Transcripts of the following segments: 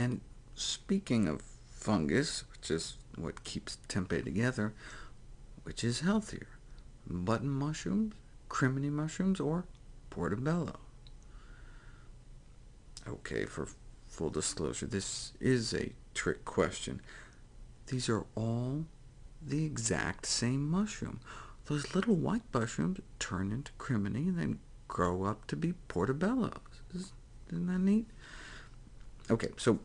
And speaking of fungus, which is what keeps tempeh together, which is healthier, button mushrooms, crimini mushrooms, or portobello? OK, for full disclosure, this is a trick question. These are all the exact same mushroom. Those little white mushrooms turn into crimini and then grow up to be portobellos. Isn't that neat? OK, so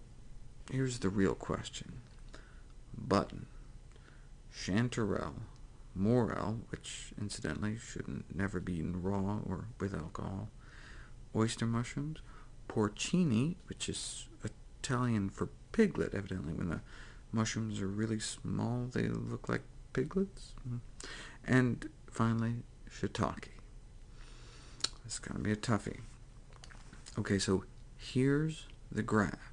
here's the real question. Button, chanterelle, morel, which incidentally shouldn't never be eaten raw or with alcohol, oyster mushrooms, porcini, which is Italian for piglet, evidently when the mushrooms are really small, they look like piglets, mm-hmm. and finally shiitake. This is going to be a toughie. OK, so here's the graph.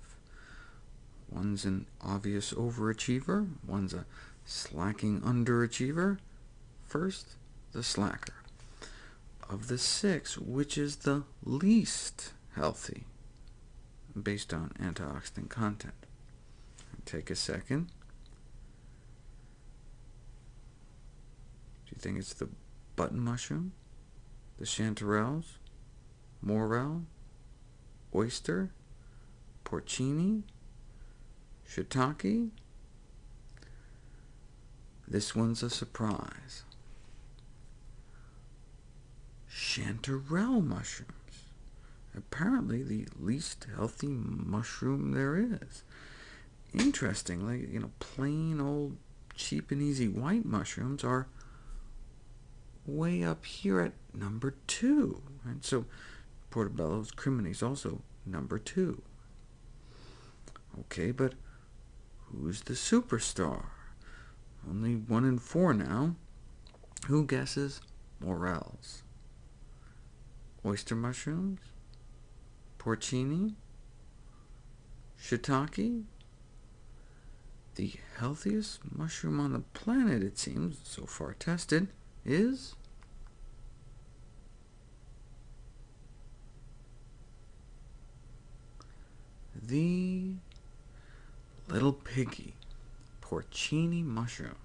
One's an obvious overachiever, one's a slacking underachiever. First, the slacker. Of the six, which is the least healthy, based on antioxidant content? Take a second. Do you think it's the button mushroom, the chanterelles, morel, oyster, porcini, shiitake? This one's a surprise. Chanterelle mushrooms. Apparently the least healthy mushroom there is. Interestingly, you know, plain old cheap and easy white mushrooms are way up here at number 2. Right? So Portobello's crimini is also number 2. OK, but who's the superstar? Only one in four now. Who guesses morels? Oyster mushrooms? Porcini? Shiitake? The healthiest mushroom on the planet, it seems, so far tested, is the little piggy porcini mushroom.